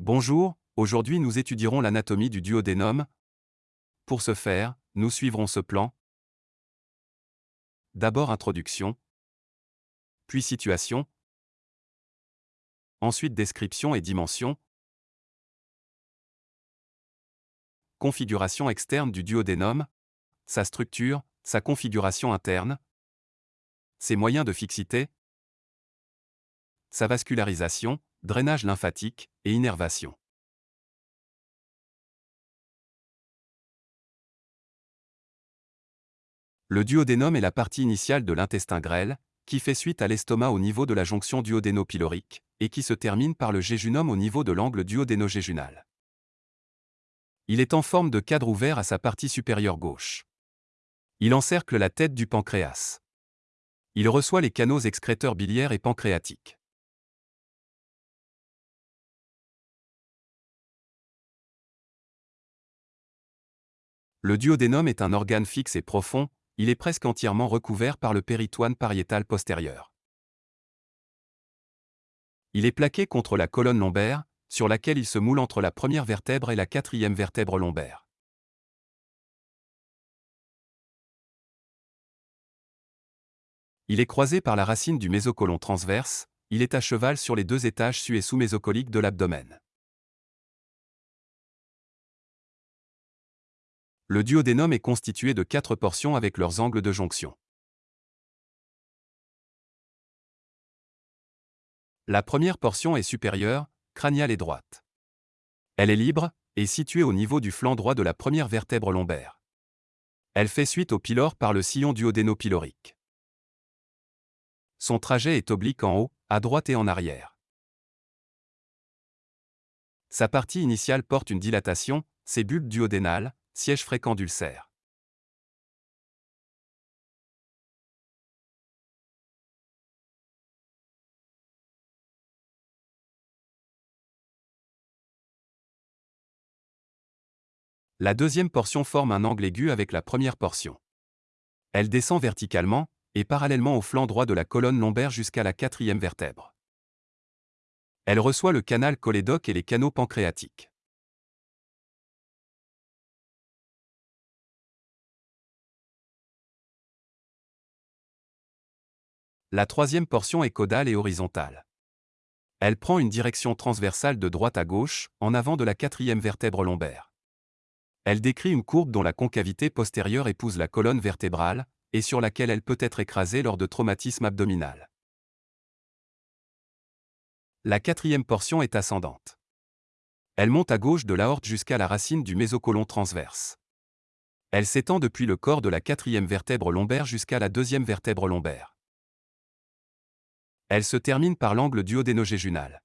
Bonjour, aujourd'hui nous étudierons l'anatomie du duodénum. Pour ce faire, nous suivrons ce plan. D'abord introduction, puis situation, ensuite description et dimension, configuration externe du duodénum, sa structure, sa configuration interne, ses moyens de fixité, sa vascularisation, drainage lymphatique et innervation. Le duodénum est la partie initiale de l'intestin grêle, qui fait suite à l'estomac au niveau de la jonction duodéno-pylorique, et qui se termine par le jéjunum au niveau de l'angle duodéno-jéjunal. Il est en forme de cadre ouvert à sa partie supérieure gauche. Il encercle la tête du pancréas. Il reçoit les canaux excréteurs biliaires et pancréatiques. Le duodénum est un organe fixe et profond, il est presque entièrement recouvert par le péritoine pariétal postérieur. Il est plaqué contre la colonne lombaire, sur laquelle il se moule entre la première vertèbre et la quatrième vertèbre lombaire. Il est croisé par la racine du mésocolon transverse, il est à cheval sur les deux étages su- et sous-mésocoliques de l'abdomen. Le duodénum est constitué de quatre portions avec leurs angles de jonction. La première portion est supérieure, crâniale et droite. Elle est libre, et située au niveau du flanc droit de la première vertèbre lombaire. Elle fait suite au pylore par le sillon duodéno-pylorique. Son trajet est oblique en haut, à droite et en arrière. Sa partie initiale porte une dilatation, ses bulbes duodénales, siège fréquent d'ulcères. La deuxième portion forme un angle aigu avec la première portion. Elle descend verticalement, et parallèlement au flanc droit de la colonne lombaire jusqu'à la quatrième vertèbre. Elle reçoit le canal cholédoque et les canaux pancréatiques. La troisième portion est caudale et horizontale. Elle prend une direction transversale de droite à gauche, en avant de la quatrième vertèbre lombaire. Elle décrit une courbe dont la concavité postérieure épouse la colonne vertébrale, et sur laquelle elle peut être écrasée lors de traumatisme abdominal. La quatrième portion est ascendante. Elle monte à gauche de l'aorte jusqu'à la racine du mésocolon transverse. Elle s'étend depuis le corps de la quatrième vertèbre lombaire jusqu'à la deuxième vertèbre lombaire. Elle se termine par l'angle duodénogéjunal.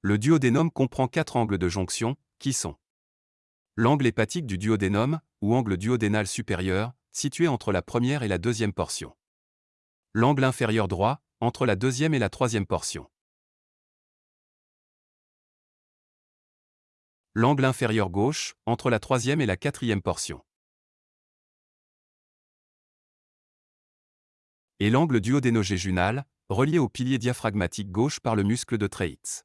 Le duodénum comprend quatre angles de jonction, qui sont l'angle hépatique du duodénum, ou angle duodénal supérieur, situé entre la première et la deuxième portion. L'angle inférieur droit, entre la deuxième et la troisième portion. L'angle inférieur gauche, entre la troisième et la quatrième portion. Et l'angle duodénogéjunal, relié au pilier diaphragmatique gauche par le muscle de Treitz.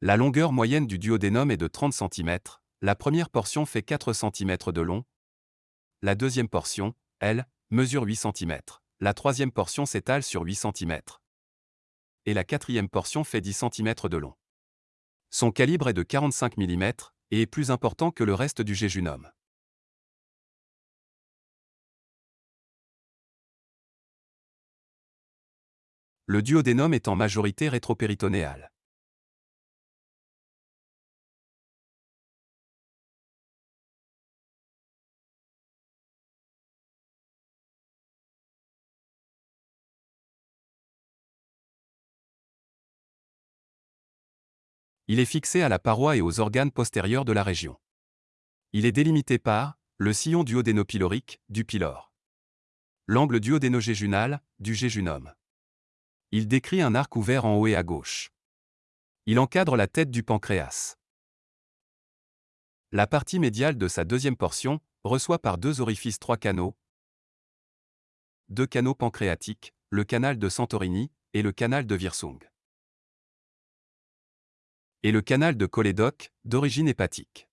La longueur moyenne du duodénum est de 30 cm, la première portion fait 4 cm de long, la deuxième portion, elle, mesure 8 cm, la troisième portion s'étale sur 8 cm, et la quatrième portion fait 10 cm de long. Son calibre est de 45 mm et est plus important que le reste du jéjunum. Le duodénum est en majorité rétropéritonéal. Il est fixé à la paroi et aux organes postérieurs de la région. Il est délimité par le sillon duodénopylorique, du pylore. L'angle duodénogéjunal, du jéjunum. Il décrit un arc ouvert en haut et à gauche. Il encadre la tête du pancréas. La partie médiale de sa deuxième portion reçoit par deux orifices trois canaux, deux canaux pancréatiques, le canal de Santorini et le canal de Virsung. Et le canal de Cholédoque, d'origine hépatique.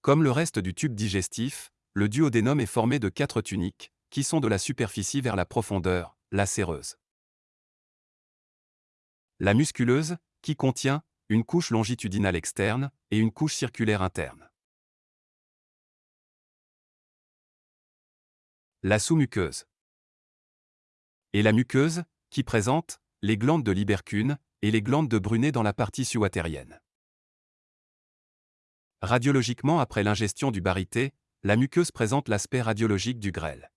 Comme le reste du tube digestif, le duodénum est formé de quatre tuniques, qui sont de la superficie vers la profondeur, la séreuse. La musculeuse, qui contient une couche longitudinale externe et une couche circulaire interne. La sous-muqueuse. Et la muqueuse, qui présente les glandes de Libercune et les glandes de Brunet dans la partie suatérienne. Radiologiquement après l'ingestion du barité, la muqueuse présente l'aspect radiologique du grêle.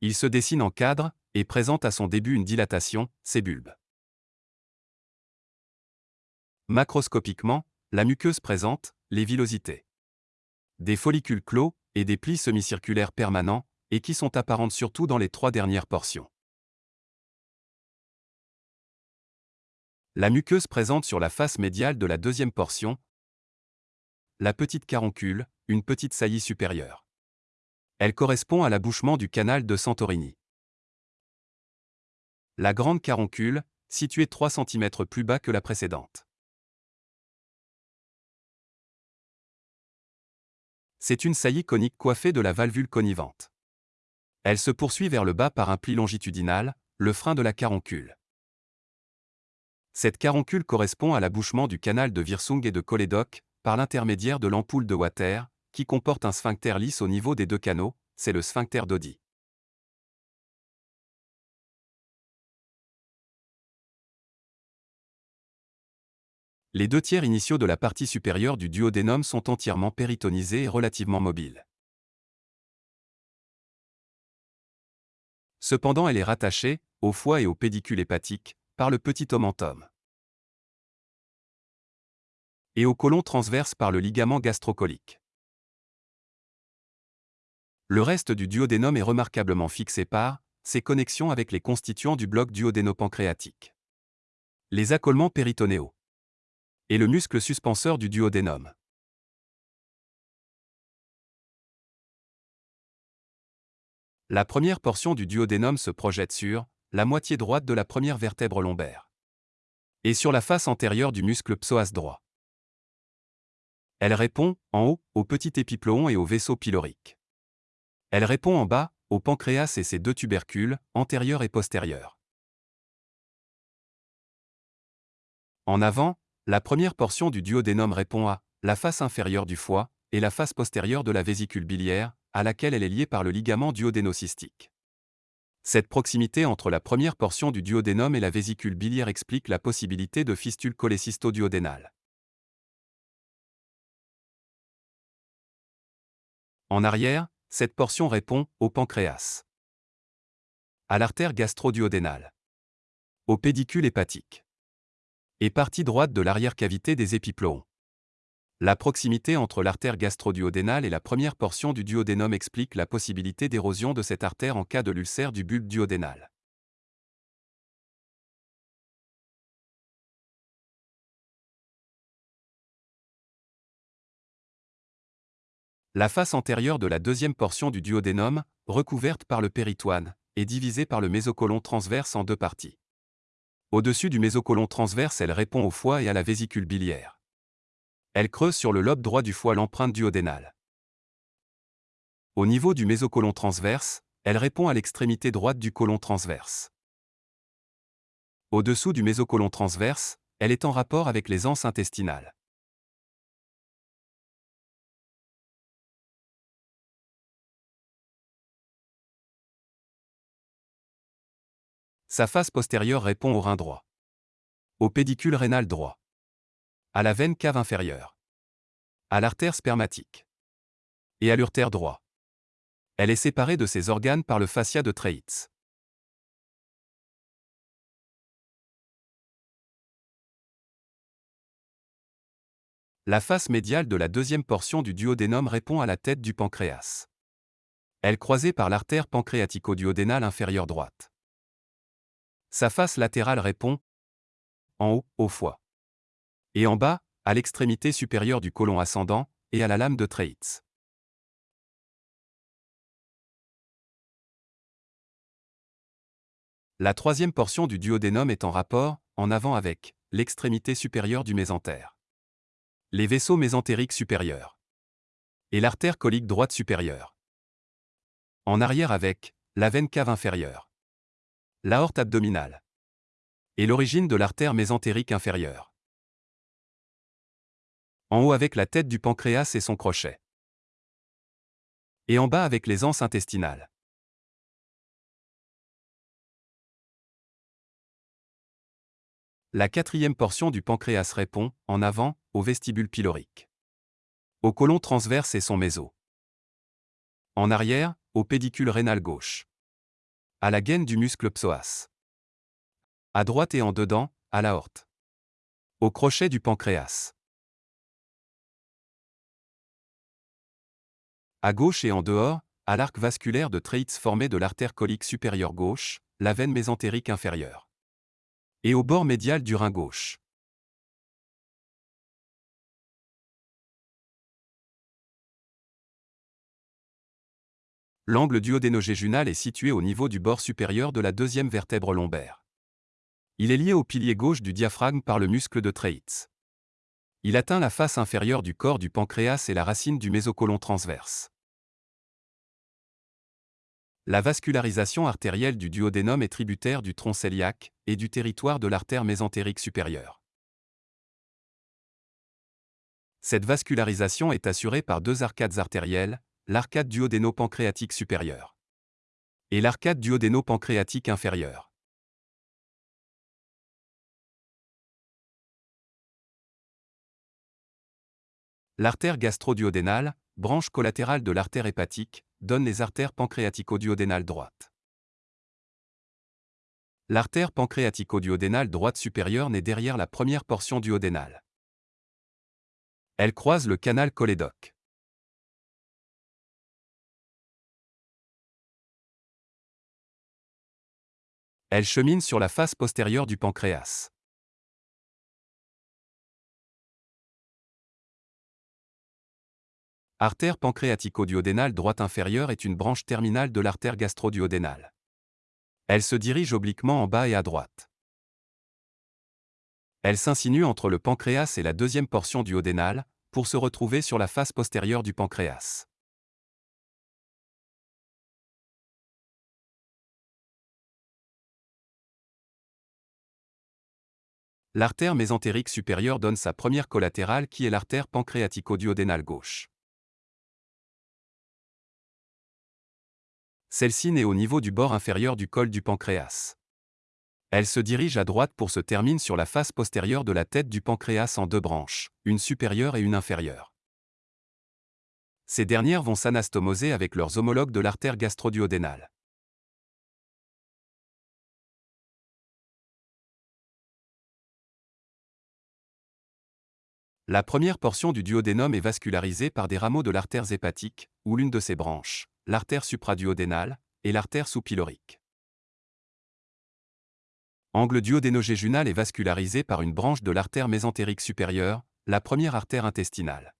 Il se dessine en cadre et présente à son début une dilatation, ses bulbes. Macroscopiquement, la muqueuse présente les villosités. Des follicules clos et des plis semi-circulaires permanents, et qui sont apparentes surtout dans les trois dernières portions. La muqueuse présente sur la face médiale de la deuxième portion la petite caroncule, une petite saillie supérieure. Elle correspond à l'abouchement du canal de Santorini. La grande caroncule, située 3 cm plus bas que la précédente. C'est une saillie conique coiffée de la valvule connivente. Elle se poursuit vers le bas par un pli longitudinal, le frein de la caroncule. Cette caroncule correspond à l'abouchement du canal de Virsung et de Cholédoque, par l'intermédiaire de l'ampoule de Water, qui comporte un sphincter lisse au niveau des deux canaux, c'est le sphincter d'Odi. Les deux tiers initiaux de la partie supérieure du duodénum sont entièrement péritonisés et relativement mobiles. Cependant elle est rattachée, au foie et au pédicule hépatique, par le petit omentum. Et au côlon transverse par le ligament gastrocolique. Le reste du duodénum est remarquablement fixé par ses connexions avec les constituants du bloc duodénopancréatique. Les accolements péritonéaux et le muscle suspenseur du duodénum. La première portion du duodénum se projette sur la moitié droite de la première vertèbre lombaire et sur la face antérieure du muscle psoas droit. Elle répond, en haut, au petit épiploon et au vaisseau pylorique. Elle répond en bas, au pancréas et ses deux tubercules, antérieurs et postérieurs. En avant, la première portion du duodénum répond à la face inférieure du foie et la face postérieure de la vésicule biliaire, à laquelle elle est liée par le ligament duodénocystique. Cette proximité entre la première portion du duodénum et la vésicule biliaire explique la possibilité de fistule cholécysto-duodénale. En arrière, cette portion répond au pancréas, à l'artère gastro-duodénale, au pédicule hépatique et partie droite de l'arrière-cavité des épiploons. La proximité entre l'artère gastro-duodénale et la première portion du duodénum explique la possibilité d'érosion de cette artère en cas de l'ulcère du bulbe duodénal. La face antérieure de la deuxième portion du duodénum, recouverte par le péritoine, est divisée par le mésocolon transverse en deux parties. Au-dessus du mésocolon transverse, elle répond au foie et à la vésicule biliaire. Elle creuse sur le lobe droit du foie l'empreinte duodénale. Au niveau du mésocolon transverse, elle répond à l'extrémité droite du côlon transverse. Au-dessous du mésocolon transverse, elle est en rapport avec les anses intestinales. Sa face postérieure répond au rein droit. Au pédicule rénal droit. À la veine cave inférieure. À l'artère spermatique. Et à l'urtère droit. Elle est séparée de ses organes par le fascia de Treitz. La face médiale de la deuxième portion du duodénum répond à la tête du pancréas. Elle croisée par l'artère pancréatico-duodénale inférieure droite. Sa face latérale répond en haut, au foie. Et en bas, à l'extrémité supérieure du côlon ascendant et à la lame de Treitz. La troisième portion du duodénum est en rapport, en avant avec, l'extrémité supérieure du mésentère. Les vaisseaux mésentériques supérieurs. Et l'artère colique droite supérieure. En arrière avec, la veine cave inférieure. L'aorte abdominale. Et l'origine de l'artère mésentérique inférieure. En haut avec la tête du pancréas et son crochet. Et en bas avec les anses intestinales. La quatrième portion du pancréas répond, en avant, au vestibule pylorique. Au côlon transverse et son méso. En arrière, au pédicule rénal gauche. À la gaine du muscle psoas. À droite et en dedans, à l'aorte. Au crochet du pancréas. À gauche et en dehors, à l'arc vasculaire de Treitz formé de l'artère colique supérieure gauche, la veine mésentérique inférieure et au bord médial du rein gauche. L'angle duodénogéjunal est situé au niveau du bord supérieur de la deuxième vertèbre lombaire. Il est lié au pilier gauche du diaphragme par le muscle de Treitz. Il atteint la face inférieure du corps du pancréas et la racine du mésocolon transverse. La vascularisation artérielle du duodénum est tributaire du tronc cœliaque et du territoire de l'artère mésentérique supérieure. Cette vascularisation est assurée par deux arcades artérielles, l'arcade duodéno-pancréatique supérieure et l'arcade duodéno-pancréatique inférieure. L'artère gastroduodénale, branche collatérale de l'artère hépatique, donne les artères pancréatico-duodénales droites. L'artère pancréatico-duodénale droite supérieure naît derrière la première portion duodénale. Elle croise le canal cholédoque. Elle chemine sur la face postérieure du pancréas. Artère pancréatico-duodénale droite inférieure est une branche terminale de l'artère gastro-duodénale. Elle se dirige obliquement en bas et à droite. Elle s'insinue entre le pancréas et la deuxième portion duodénale, pour se retrouver sur la face postérieure du pancréas. L'artère mésentérique supérieure donne sa première collatérale qui est l'artère pancréatico-duodénale gauche. Celle-ci naît au niveau du bord inférieur du col du pancréas. Elle se dirige à droite pour se termine sur la face postérieure de la tête du pancréas en deux branches, une supérieure et une inférieure. Ces dernières vont s'anastomoser avec leurs homologues de l'artère gastroduodénale. La première portion du duodénum est vascularisée par des rameaux de l'artère hépatique, ou l'une de ses branches l'artère supraduodénale et l'artère sous-pylorique. Angle duodénogéjunal est vascularisé par une branche de l'artère mésentérique supérieure, la première artère intestinale.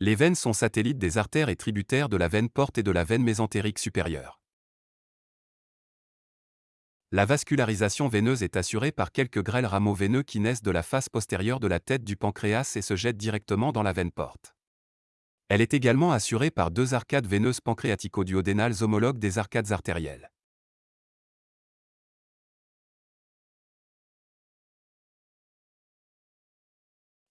Les veines sont satellites des artères et tributaires de la veine porte et de la veine mésentérique supérieure. La vascularisation veineuse est assurée par quelques grêles rameaux veineux qui naissent de la face postérieure de la tête du pancréas et se jettent directement dans la veine porte. Elle est également assurée par deux arcades veineuses pancréatico-duodénales homologues des arcades artérielles.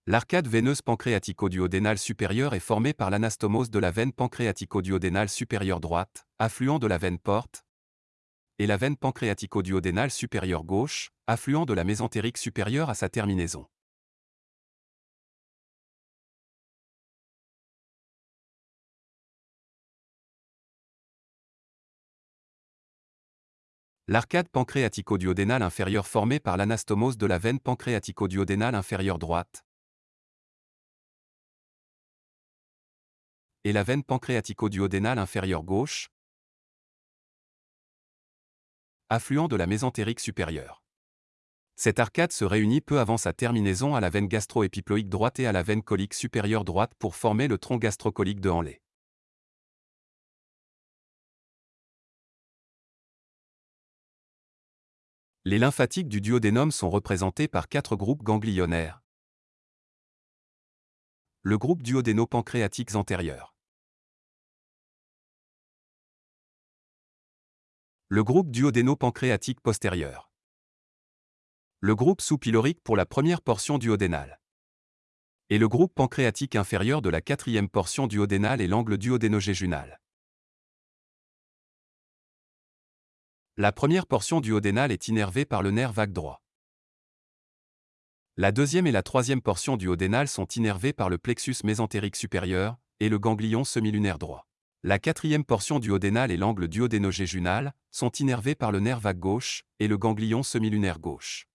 L'arcade veineuse pancréatico-duodénale supérieure est formée par l'anastomose de la veine pancréatico-duodénale supérieure droite, affluent de la veine porte, et la veine pancréatico-duodénale supérieure gauche, affluent de la mésentérique supérieure à sa terminaison. L'arcade pancréatico-duodénale inférieure formée par l'anastomose de la veine pancréatico-duodénale inférieure droite et la veine pancréatico-duodénale inférieure gauche, affluent de la mésentérique supérieure. Cette arcade se réunit peu avant sa terminaison à la veine gastro-épiploïque droite et à la veine colique supérieure droite pour former le tronc gastrocolique de Hanley. Les lymphatiques du duodénum sont représentés par quatre groupes ganglionnaires. Le groupe duodéno-pancréatiques antérieurs. Le groupe duodéno-pancréatique postérieur. Le groupe sous-pylorique pour la première portion duodénale. Et le groupe pancréatique inférieur de la quatrième portion duodénale et l'angle duodénogéjunal. La première portion duodénale est innervée par le nerf vague droit. La deuxième et la troisième portion duodénale sont innervées par le plexus mésentérique supérieur et le ganglion semilunaire droit. La quatrième portion duodénale et l'angle duodénogéjunal sont innervés par le nerf vague gauche et le ganglion semilunaire gauche.